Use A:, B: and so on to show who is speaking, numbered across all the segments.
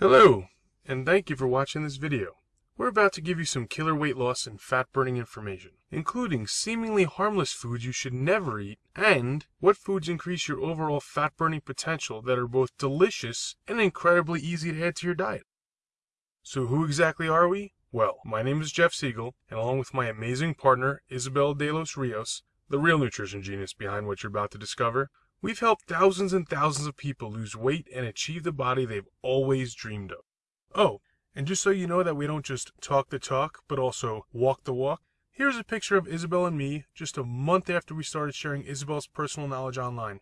A: Hello, and thank you for watching this video. We're about to give you some killer weight loss and fat burning information, including seemingly harmless foods you should never eat, and what foods increase your overall fat burning potential that are both delicious and incredibly easy to add to your diet. So who exactly are we? Well, my name is Jeff Siegel, and along with my amazing partner, Isabel De Los Rios, the real nutrition genius behind what you're about to discover, we've helped thousands and thousands of people lose weight and achieve the body they've always dreamed of. Oh, and just so you know that we don't just talk the talk, but also walk the walk, here's a picture of Isabel and me just a month after we started sharing Isabel's personal knowledge online.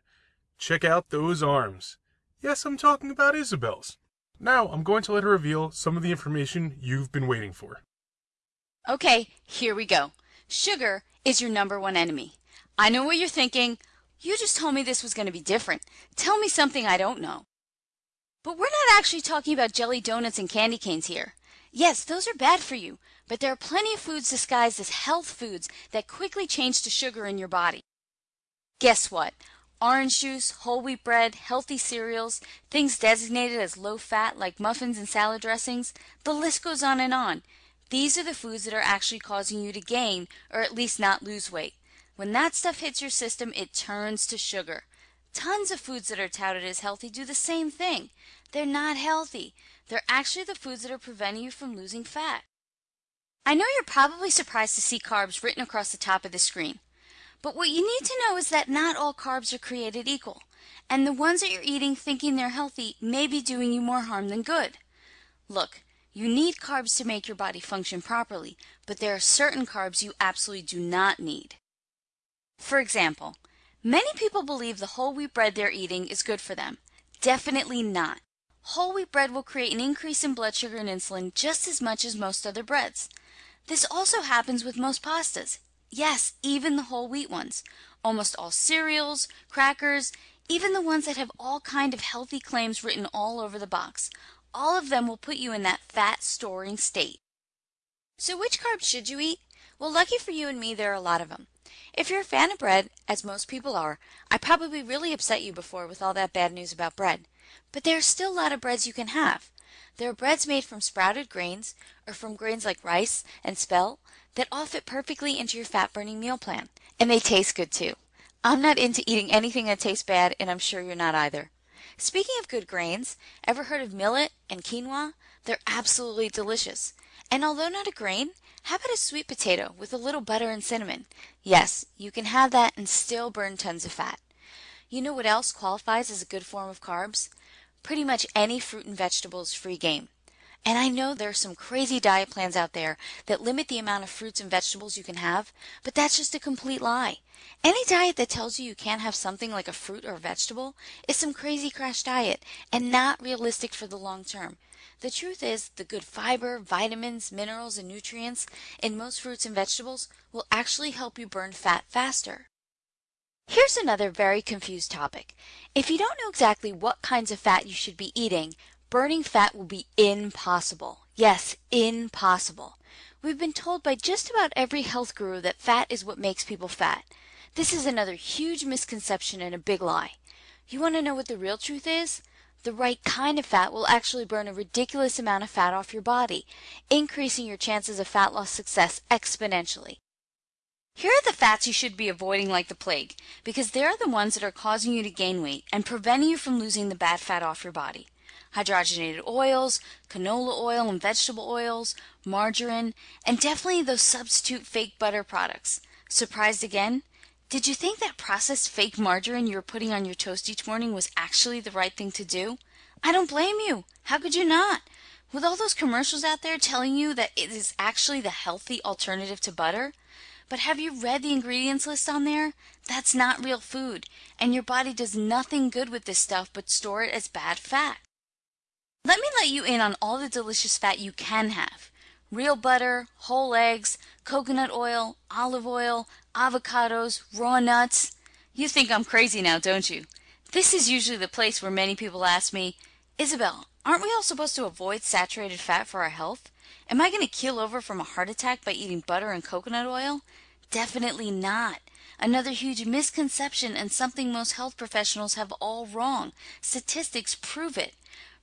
A: Check out those arms. Yes, I'm talking about Isabel's. Now, I'm going to let her reveal some of the information you've been waiting for.
B: Okay, here we go. Sugar is your number one enemy. I know what you're thinking. You just told me this was going to be different. Tell me something I don't know. But we're not actually talking about jelly donuts and candy canes here. Yes, those are bad for you, but there are plenty of foods disguised as health foods that quickly change to sugar in your body. Guess what? Orange juice, whole wheat bread, healthy cereals, things designated as low fat like muffins and salad dressings, the list goes on and on. These are the foods that are actually causing you to gain or at least not lose weight. When that stuff hits your system, it turns to sugar. Tons of foods that are touted as healthy do the same thing. They're not healthy. They're actually the foods that are preventing you from losing fat. I know you're probably surprised to see carbs written across the top of the screen. But what you need to know is that not all carbs are created equal, and the ones that you're eating thinking they're healthy may be doing you more harm than good. Look, you need carbs to make your body function properly, but there are certain carbs you absolutely do not need. For example, many people believe the whole wheat bread they're eating is good for them. Definitely not. Whole wheat bread will create an increase in blood sugar and insulin just as much as most other breads. This also happens with most pastas. Yes, even the whole wheat ones. Almost all cereals, crackers, even the ones that have all kind of healthy claims written all over the box. All of them will put you in that fat storing state. So which carbs should you eat? Well, lucky for you and me, there are a lot of them. If you're a fan of bread, as most people are, I probably really upset you before with all that bad news about bread. But there are still a lot of breads you can have. There are breads made from sprouted grains, or from grains like rice and spelt, that all fit perfectly into your fat burning meal plan. And they taste good too. I'm not into eating anything that tastes bad, and I'm sure you're not either. Speaking of good grains, ever heard of millet and quinoa? They're absolutely delicious. And although not a grain, how about a sweet potato with a little butter and cinnamon? Yes, you can have that and still burn tons of fat. You know what else qualifies as a good form of carbs? Pretty much any fruit and vegetables free game. And I know there are some crazy diet plans out there that limit the amount of fruits and vegetables you can have, but that's just a complete lie. Any diet that tells you you can't have something like a fruit or a vegetable is some crazy crash diet and not realistic for the long term. The truth is, the good fiber, vitamins, minerals, and nutrients in most fruits and vegetables will actually help you burn fat faster. Here's another very confused topic. If you don't know exactly what kinds of fat you should be eating, burning fat will be impossible. Yes, impossible. We've been told by just about every health guru that fat is what makes people fat. This is another huge misconception and a big lie. You want to know what the real truth is? The right kind of fat will actually burn a ridiculous amount of fat off your body, increasing your chances of fat loss success exponentially. Here are the fats you should be avoiding like the plague, because they're the ones that are causing you to gain weight and preventing you from losing the bad fat off your body hydrogenated oils, canola oil and vegetable oils, margarine, and definitely those substitute fake butter products. Surprised again? Did you think that processed fake margarine you were putting on your toast each morning was actually the right thing to do? I don't blame you. How could you not? With all those commercials out there telling you that it is actually the healthy alternative to butter? But have you read the ingredients list on there? That's not real food, and your body does nothing good with this stuff but store it as bad fat. Let me let you in on all the delicious fat you can have. Real butter, whole eggs, coconut oil, olive oil, avocados, raw nuts. You think I'm crazy now, don't you? This is usually the place where many people ask me, Isabel, aren't we all supposed to avoid saturated fat for our health? Am I going to keel over from a heart attack by eating butter and coconut oil? Definitely not. Another huge misconception and something most health professionals have all wrong. Statistics prove it.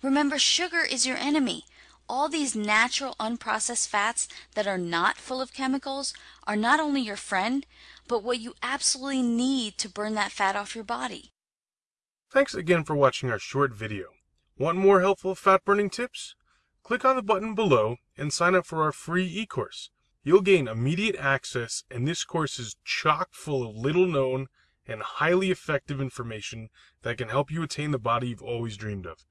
B: Remember, sugar is your enemy. All these natural unprocessed fats that are not full of chemicals are not only your friend, but what you absolutely need to burn that fat off your body.
A: Thanks again for watching our short video. Want more helpful fat burning tips? Click on the button below and sign up for our free e-course. You'll gain immediate access and this course is chock full of little known and highly effective information that can help you attain the body you've always dreamed of.